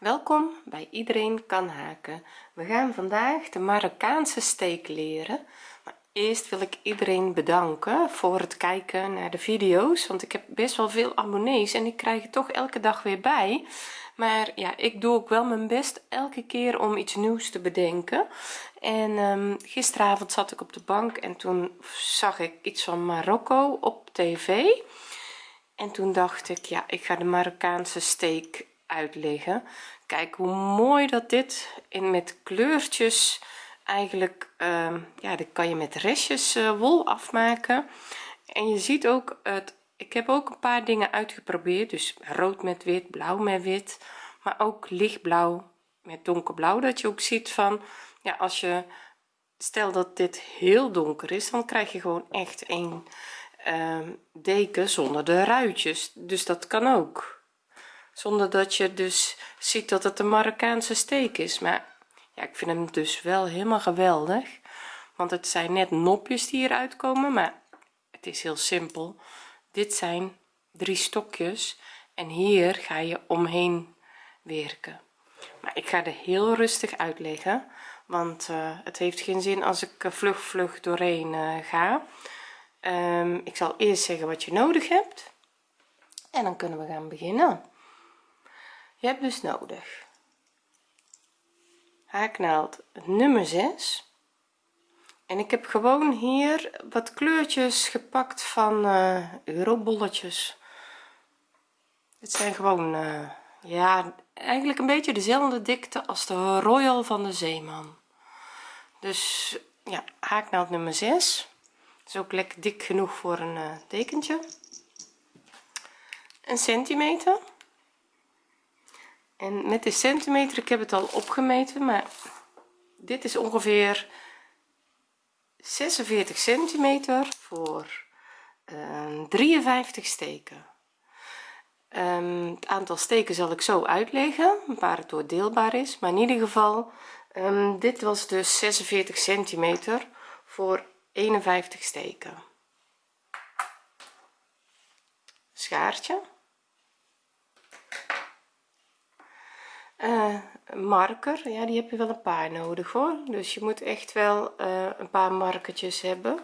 welkom bij iedereen kan haken. We gaan vandaag de Marokkaanse steek leren maar eerst wil ik iedereen bedanken voor het kijken naar de video's want ik heb best wel veel abonnees en ik krijg het toch elke dag weer bij. Maar ja ik doe ook wel mijn best elke keer om iets nieuws te bedenken. En um, gisteravond zat ik op de bank en toen zag ik iets van Marokko op tv. En toen dacht ik ja ik ga de Marokkaanse steek uitleggen. Kijk hoe mooi dat dit in met kleurtjes eigenlijk uh, ja dit kan je met restjes uh, wol afmaken. En je ziet ook het ik heb ook een paar dingen uitgeprobeerd. Dus rood met wit blauw met wit maar ook lichtblauw met donkerblauw. Dat je ook ziet van ja als je stel dat dit heel donker is dan krijg je gewoon echt een uh, deken zonder de ruitjes. Dus dat kan ook zonder dat je dus ziet dat het een Marokkaanse steek is. Maar ja ik vind hem dus wel helemaal geweldig. Want het zijn net nopjes die eruit komen maar het is heel simpel. Dit zijn drie stokjes en hier ga je omheen werken. Maar ik ga er heel rustig uitleggen want uh, het heeft geen zin als ik vlug vlug doorheen uh, ga. Um, ik zal eerst zeggen wat je nodig hebt en dan kunnen we gaan beginnen je hebt dus nodig. Haaknaald nummer 6 en ik heb gewoon hier wat kleurtjes gepakt van uh, eurobolletjes het zijn gewoon uh, ja eigenlijk een beetje dezelfde dikte als de royal van de zeeman. Dus ja haaknaald nummer 6 is ook lekker dik genoeg voor een uh, tekentje. Een centimeter en met de centimeter ik heb het al opgemeten maar dit is ongeveer 46 centimeter voor uh, 53 steken. Um, het aantal steken zal ik zo uitleggen waar het door deelbaar is. Maar in ieder geval um, dit was dus 46 centimeter voor 51 steken. Schaartje uh, marker ja die heb je wel een paar nodig hoor. Dus je moet echt wel uh, een paar markertjes hebben.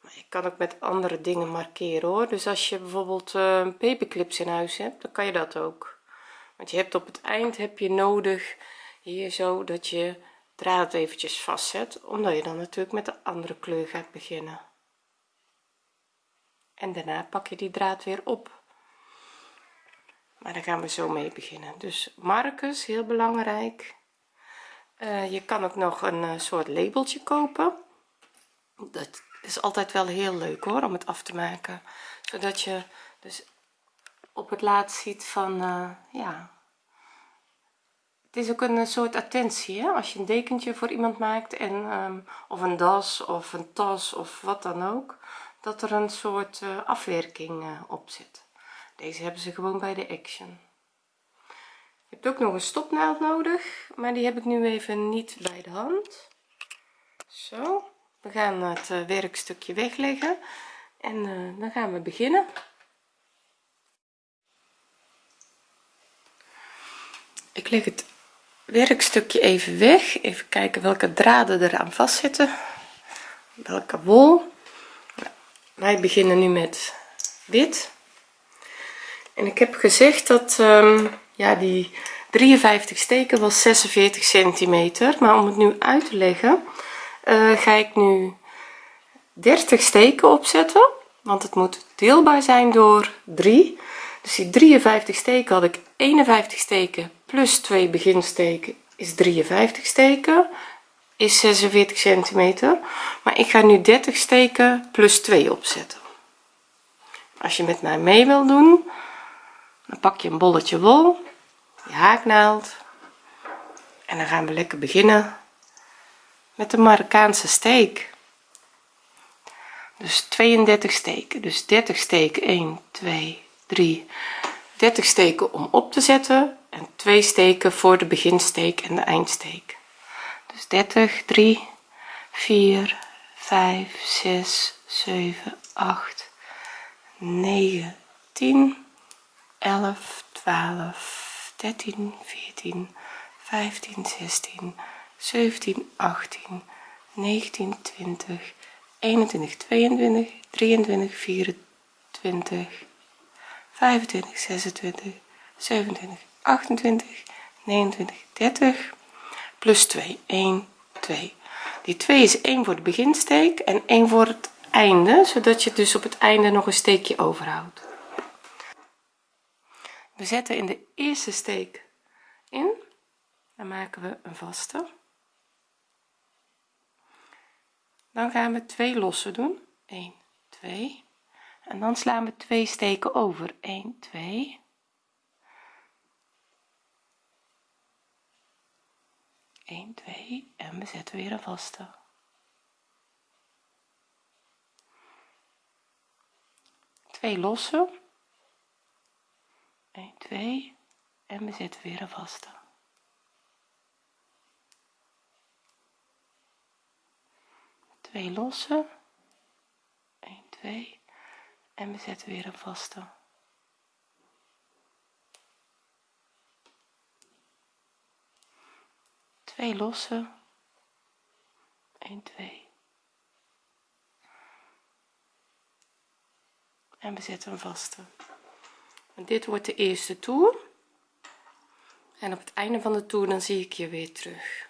Maar je kan ook met andere dingen markeren hoor. Dus als je bijvoorbeeld uh, paperclips in huis hebt dan kan je dat ook. Want je hebt op het eind heb je nodig hier zo dat je draad eventjes vastzet omdat je dan natuurlijk met de andere kleur gaat beginnen. En daarna pak je die draad weer op maar daar gaan we zo mee beginnen. Dus markers heel belangrijk. Uh, je kan ook nog een uh, soort labeltje kopen. Dat is altijd wel heel leuk hoor om het af te maken. Zodat je dus op het laatst ziet van uh, ja. Het is ook een soort attentie hè? als je een dekentje voor iemand maakt en um, of een das of een tas of wat dan ook dat er een soort afwerking op zit deze hebben ze gewoon bij de action. Je hebt ook nog een stopnaald nodig maar die heb ik nu even niet bij de hand. Zo we gaan het uh, werkstukje wegleggen en uh, dan gaan we beginnen. Ik leg het werkstukje even weg. Even kijken welke draden eraan vastzitten. Welke wol. Nou, wij beginnen nu met wit en ik heb gezegd dat um, ja die 53 steken was 46 centimeter. Maar om het nu uit te leggen uh, ga ik nu 30 steken opzetten. Want het moet deelbaar zijn door 3 dus die 53 steken had ik 51 steken plus 2 beginsteken is 53 steken is 46 centimeter. Maar ik ga nu 30 steken plus 2 opzetten. Als je met mij mee wil doen dan pak je een bolletje wol je haaknaald en dan gaan we lekker beginnen met de Marokkaanse steek dus 32 steken. Dus 30 steken 1 2 3 30 steken om op te zetten en 2 steken voor de beginsteek en de eindsteek. Dus 30 3 4 5 6 7 8 9 10 11 12 13 14 15 16 17 18 19 20 21 22 23 24 25 26 27 28 29 30 plus 2 1 2 die 2 is 1 voor de beginsteek en 1 voor het einde zodat je dus op het einde nog een steekje overhoudt we zetten in de eerste steek in. Dan maken we een vaste. Dan gaan we twee lossen doen. 1 2 en dan slaan we twee steken over. 1 2 1 2 en we zetten weer een vaste. Twee lossen 1 2 en we zetten weer een vaste. Twee lossen 1 2 en we zetten weer een vaste. Twee losse. 1 2 en we zetten een vaste dit wordt de eerste toer. En op het einde van de toer dan zie ik je weer terug.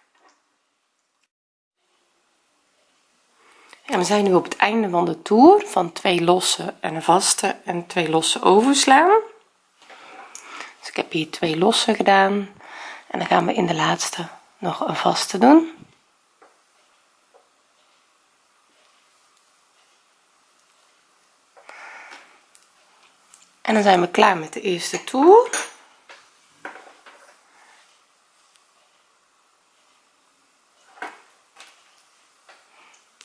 En we zijn nu op het einde van de toer van twee losse en een vaste en twee losse overslaan. Dus ik heb hier twee losse gedaan. En dan gaan we in de laatste nog een vaste doen en dan zijn we klaar met de eerste toer.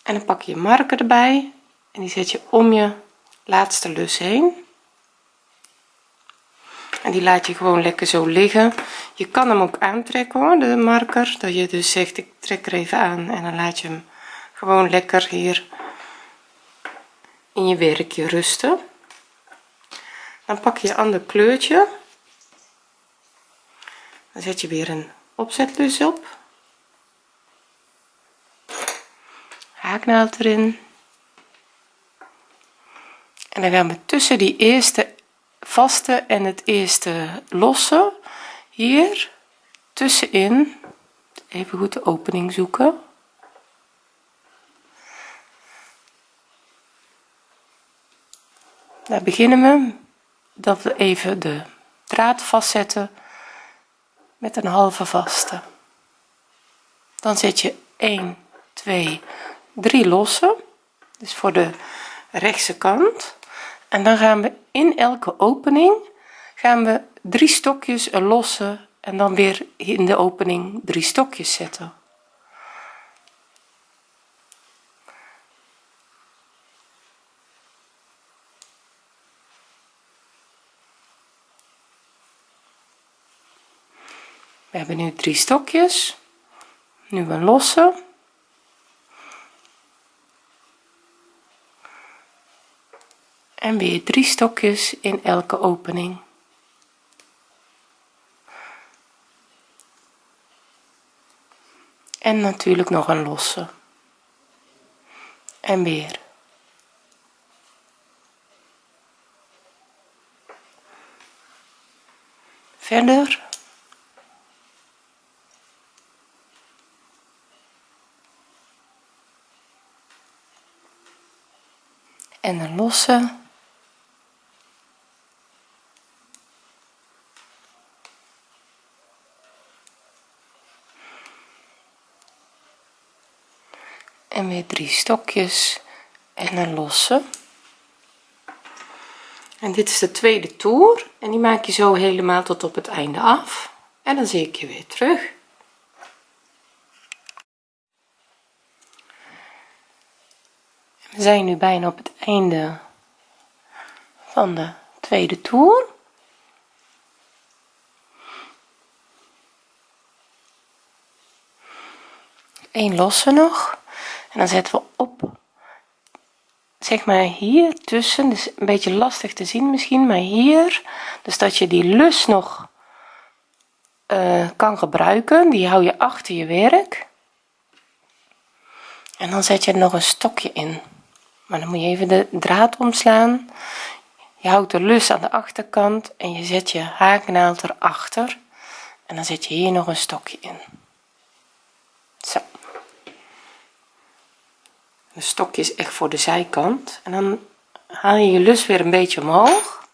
En dan pak je een marker erbij en die zet je om je laatste lus heen. En die laat je gewoon lekker zo liggen. Je kan hem ook aantrekken hoor de marker dat je dus zegt ik trek er even aan en dan laat je hem gewoon lekker hier in je werkje rusten dan pak je ander kleurtje. Dan zet je weer een opzetlus op. Haaknaald erin. En dan gaan we tussen die eerste vaste en het eerste losse hier tussenin. Even goed de opening zoeken. Daar beginnen we dat we even de draad vastzetten met een halve vaste. Dan zet je 1 2 3 losse dus voor de rechtse kant. En dan gaan we in elke opening gaan we drie stokjes een losse en dan weer in de opening drie stokjes zetten hebben nu drie stokjes. Nu een losse en weer drie stokjes in elke opening. En natuurlijk nog een losse en weer. Verder en een losse en weer drie stokjes en een losse. En dit is de tweede toer en die maak je zo helemaal tot op het einde af. En dan zie ik je weer terug we zijn nu bijna op het einde van de tweede toer. Een losse nog. En dan zetten we op zeg maar hier tussen. Dus een beetje lastig te zien misschien maar hier. Dus dat je die lus nog uh, kan gebruiken. Die hou je achter je werk. En dan zet je er nog een stokje in maar dan moet je even de draad omslaan. Je houdt de lus aan de achterkant en je zet je haaknaald erachter. En dan zet je hier nog een stokje in. Zo. Een stokje is echt voor de zijkant. En dan haal je je lus weer een beetje omhoog.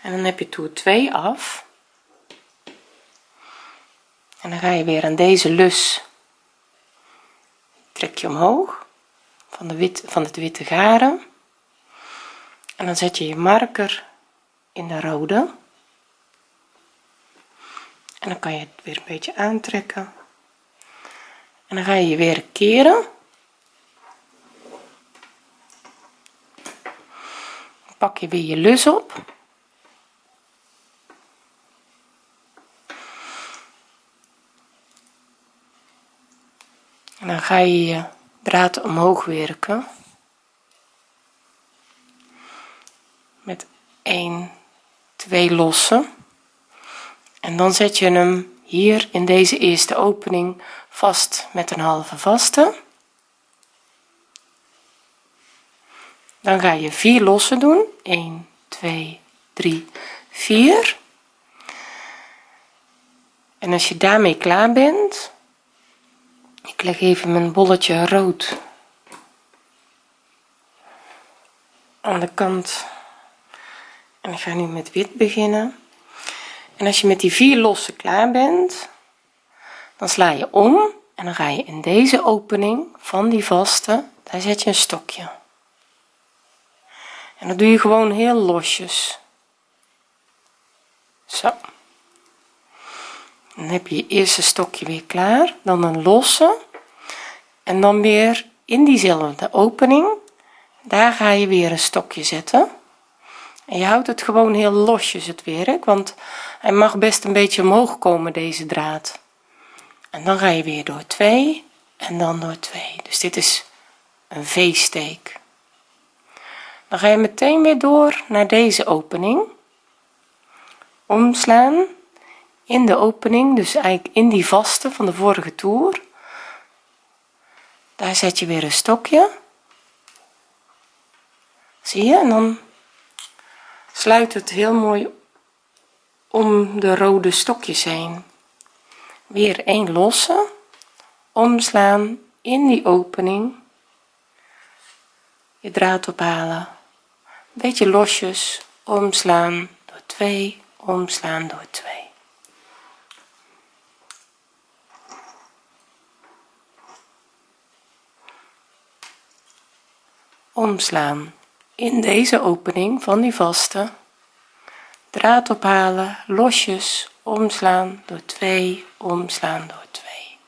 En dan heb je toer 2 af. En dan ga je weer aan deze lus. Trek je omhoog van de wit van het witte garen. En dan zet je je marker in de rode. En dan kan je het weer een beetje aantrekken. En dan ga je je weer keren. Pak je weer je lus op. En dan ga je je draad omhoog werken. Met 1 2 lossen. En dan zet je hem hier in deze eerste opening vast met een halve vaste. Dan ga je 4 lossen doen. 1 2 3 4 en als je daarmee klaar bent ik leg even mijn bolletje rood aan de kant. En ik ga nu met wit beginnen. En als je met die vier losse klaar bent dan sla je om en dan ga je in deze opening van die vaste daar zet je een stokje. En dat doe je gewoon heel losjes. Zo dan heb je je eerste stokje weer klaar dan een losse en dan weer in diezelfde opening. Daar ga je weer een stokje zetten. En je houdt het gewoon heel losjes het werk want hij mag best een beetje omhoog komen deze draad. En dan ga je weer door 2 en dan door 2 dus dit is een v-steek. Dan ga je meteen weer door naar deze opening. Omslaan in de opening dus eigenlijk in die vaste van de vorige toer. Daar zet je weer een stokje. Zie je? En dan sluit het heel mooi om de rode stokjes heen. Weer een losse. Omslaan in die opening. Je draad ophalen. Beetje losjes. Omslaan door 2 omslaan door 2 omslaan. In deze opening van die vaste draad ophalen losjes omslaan door 2 omslaan door 2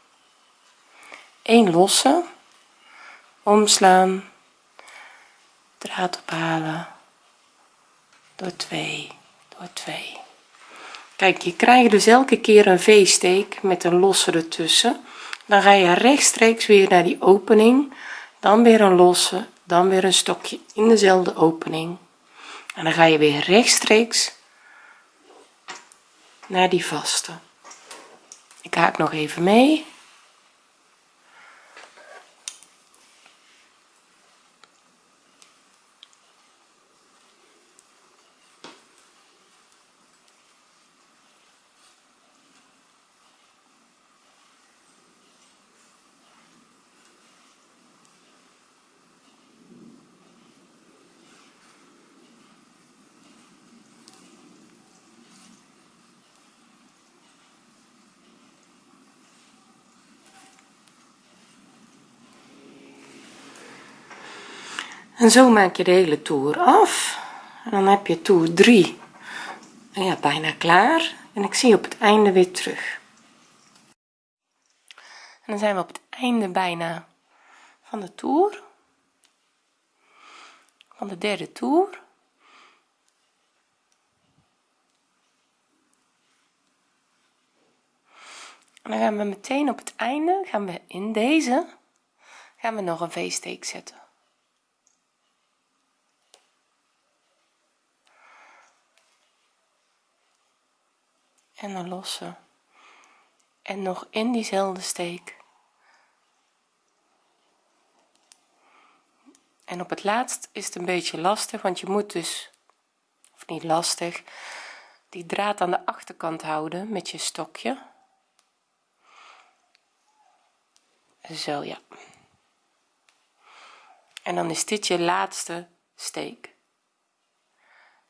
1 losse omslaan draad ophalen door 2 door 2 kijk je krijgt dus elke keer een v-steek met een losse ertussen. Dan ga je rechtstreeks weer naar die opening dan weer een losse dan weer een stokje in dezelfde opening. En dan ga je weer rechtstreeks naar die vaste. Ik haak nog even mee en zo maak je de hele toer af. En dan heb je toer 3 ja bijna klaar. En ik zie op het einde weer terug. En dan zijn we op het einde bijna van de toer van de derde toer en dan gaan we meteen op het einde gaan we in deze gaan we nog een v-steek zetten en een losse. En nog in diezelfde steek. En op het laatst is het een beetje lastig want je moet dus of niet lastig die draad aan de achterkant houden met je stokje. Zo ja. En dan is dit je laatste steek.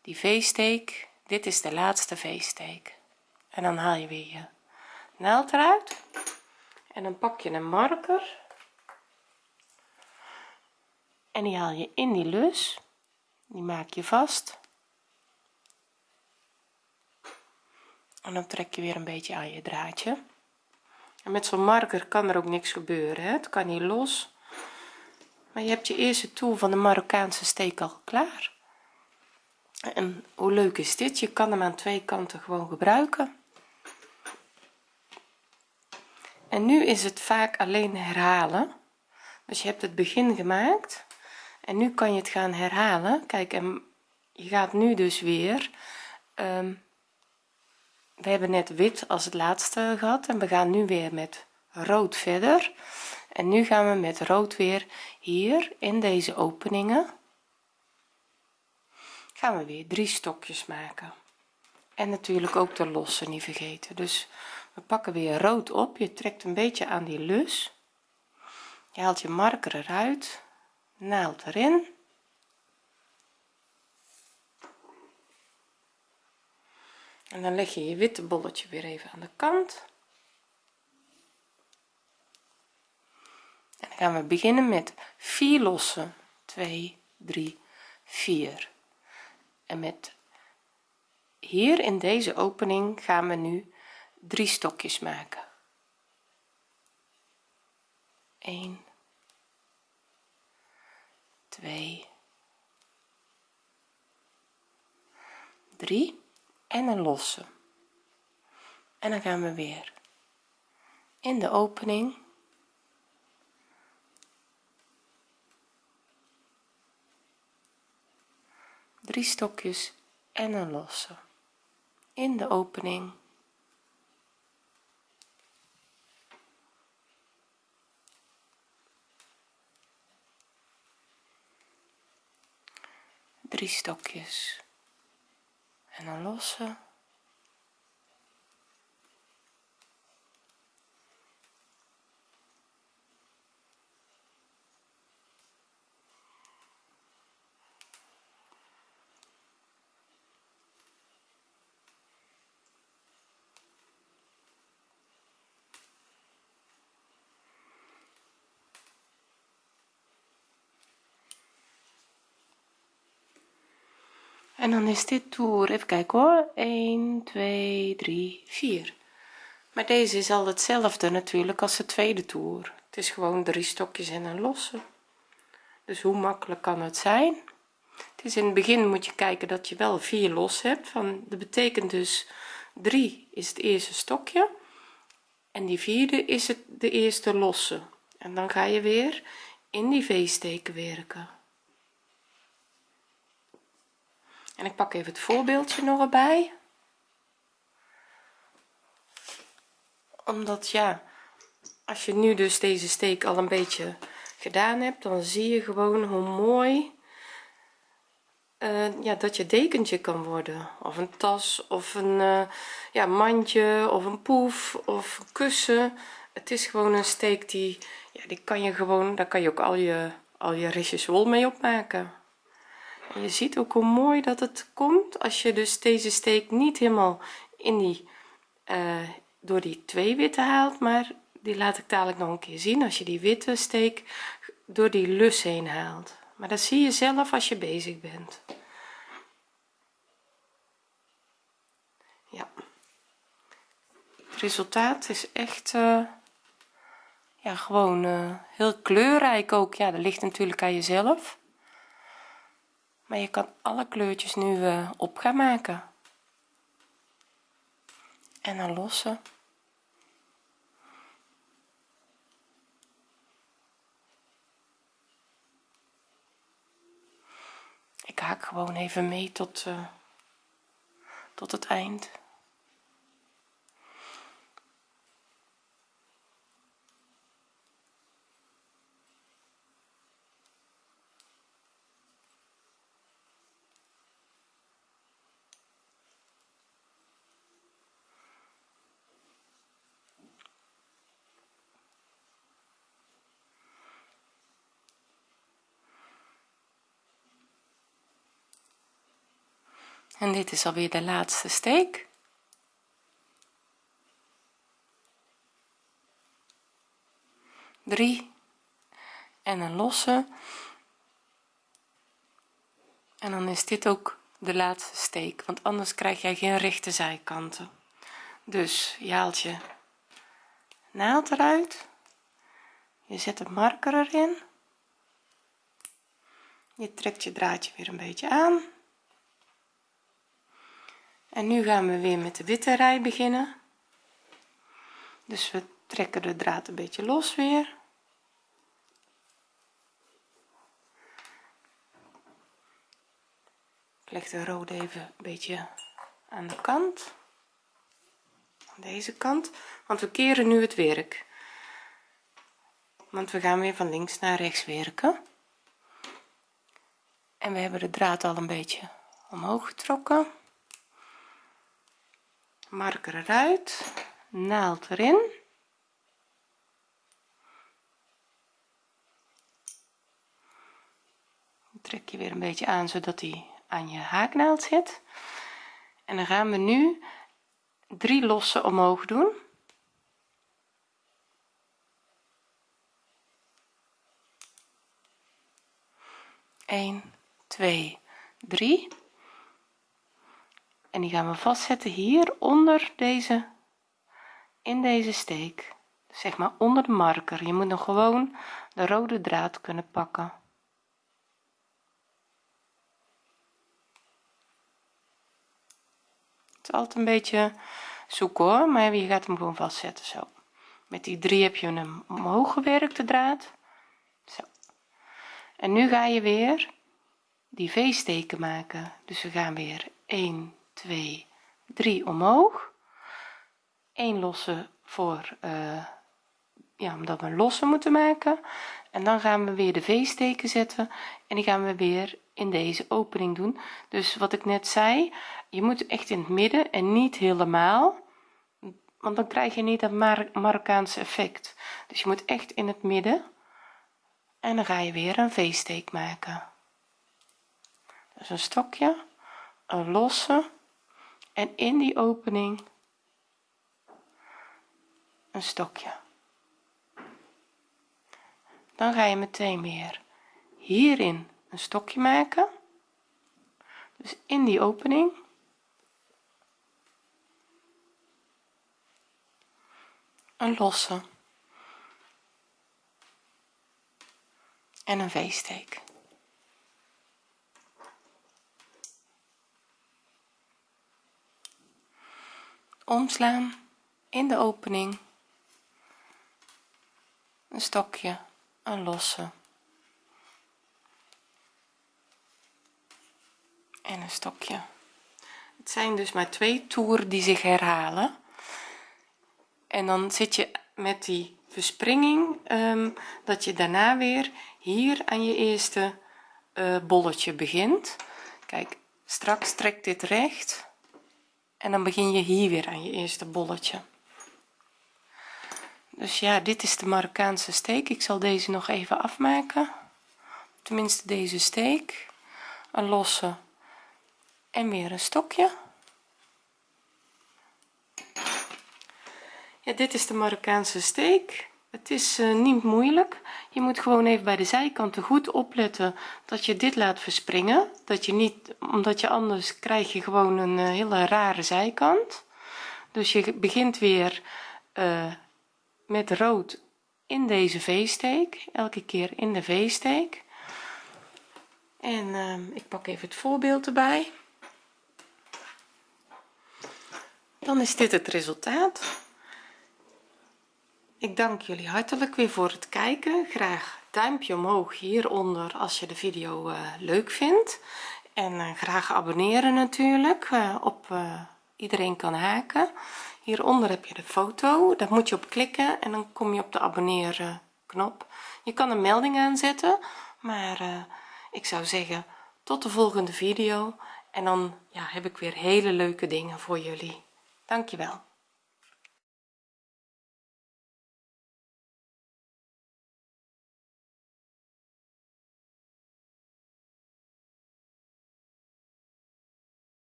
Die v-steek dit is de laatste v-steek en dan haal je weer je naald eruit. En dan pak je een marker. En die haal je in die lus. Die maak je vast. En dan trek je weer een beetje aan je draadje. En met zo'n marker kan er ook niks gebeuren hè? het kan niet los. Maar je hebt je eerste toer van de Marokkaanse steek al klaar. En hoe leuk is dit? Je kan hem aan twee kanten gewoon gebruiken en nu is het vaak alleen herhalen. Dus je hebt het begin gemaakt en nu kan je het gaan herhalen. Kijk en je gaat nu dus weer um, we hebben net wit als het laatste gehad en we gaan nu weer met rood verder. En nu gaan we met rood weer hier in deze openingen. Gaan we weer drie stokjes maken. En natuurlijk ook de losse niet vergeten. Dus we pakken weer rood op. Je trekt een beetje aan die lus. Je haalt je marker eruit. Naald erin. En dan leg je je witte bolletje weer even aan de kant. En dan gaan we beginnen met 4 lossen 2 3 4 en met hier in deze opening gaan we nu drie stokjes maken. 1 2 3 en een losse. En dan gaan we weer in de opening. Drie stokjes en een losse. In de opening drie stokjes. En een losse en dan is dit toer even kijken hoor. 1 2 3 4 maar deze is al hetzelfde natuurlijk als de tweede toer. Het is gewoon drie stokjes en een losse. Dus hoe makkelijk kan het zijn? Het is in het begin moet je kijken dat je wel vier los hebt. Van dat betekent dus 3 is het eerste stokje. En die vierde is het de eerste losse. En dan ga je weer in die v-steken werken en ik pak even het voorbeeldje nog erbij. Omdat ja als je nu dus deze steek al een beetje gedaan hebt dan zie je gewoon hoe mooi uh, ja dat je dekentje kan worden. Of een tas of een uh, ja mandje of een poef of een kussen. Het is gewoon een steek die ja die kan je gewoon daar kan je ook al je al je restjes wol mee opmaken. en je ziet ook hoe mooi dat het komt als je dus deze steek niet helemaal in die uh, door die twee witte haalt maar die laat ik dadelijk nog een keer zien als je die witte steek door die lus heen haalt. Maar dat zie je zelf als je bezig bent. Ja. Het resultaat is echt uh, ja gewoon uh, heel kleurrijk ook. Ja dat ligt natuurlijk aan jezelf maar je kan alle kleurtjes nu uh, op gaan maken. En dan lossen. Ik haak gewoon even mee tot uh, tot het eind en dit is alweer de laatste steek. Drie en een losse. En dan is dit ook de laatste steek want anders krijg jij geen rechte zijkanten. Dus je haalt je naald eruit. Je zet een marker erin. Je trekt je draadje weer een beetje aan en nu gaan we weer met de witte rij beginnen. Dus we trekken de draad een beetje los weer. Ik leg de rode even een beetje aan de kant. Aan deze kant. Want we keren nu het werk. Want we gaan weer van links naar rechts werken. En we hebben de draad al een beetje omhoog getrokken marker eruit. Naald erin. Trek je weer een beetje aan zodat hij aan je haaknaald zit. En dan gaan we nu drie lossen omhoog doen. 1 2 3 en die gaan we vastzetten hier onder deze in deze steek. Zeg maar onder de marker. Je moet nog gewoon de rode draad kunnen pakken. Het is altijd een beetje zoeken hoor. Maar je gaat hem gewoon vastzetten zo. Met die drie heb je hem omhoog gewerkt de draad. Zo. En nu ga je weer die v-steken maken. Dus we gaan weer 1 2 3 omhoog. 1 losse voor uh, ja omdat we een losse moeten maken. En dan gaan we weer de v-steken zetten en die gaan we weer in deze opening doen. Dus wat ik net zei je moet echt in het midden en niet helemaal want dan krijg je niet dat Mar Marokkaanse effect. Dus je moet echt in het midden en dan ga je weer een v-steek maken. Dus een stokje een losse en in die opening een stokje. Dan ga je meteen weer hierin een stokje maken. Dus in die opening. Een losse. En een v-steek omslaan in de opening. Een stokje een losse. En een stokje. Het zijn dus maar twee toeren die zich herhalen. En dan zit je met die verspringing um, dat je daarna weer hier aan je eerste uh, bolletje begint. Kijk straks trekt dit recht en dan begin je hier weer aan je eerste bolletje. Dus ja dit is de Marokkaanse steek. Ik zal deze nog even afmaken. Tenminste deze steek. Een losse en weer een stokje. Ja dit is de Marokkaanse steek het is uh, niet moeilijk. Je moet gewoon even bij de zijkanten goed opletten dat je dit laat verspringen. Dat je niet omdat je anders krijg je gewoon een uh, hele rare zijkant. Dus je begint weer uh, met rood in deze v-steek elke keer in de v-steek. En ik pak even het voorbeeld erbij. Dan is dit het resultaat ik dank jullie hartelijk weer voor het kijken. Graag duimpje omhoog hieronder als je de video uh, leuk vindt. En uh, graag abonneren natuurlijk uh, op iedereen kan haken. Hieronder heb je de foto daar moet je op klikken en dan kom je op de abonneren knop je kan een melding aanzetten maar ik zou zeggen tot de volgende video. En dan ja, heb ik weer hele leuke dingen voor jullie. Dankjewel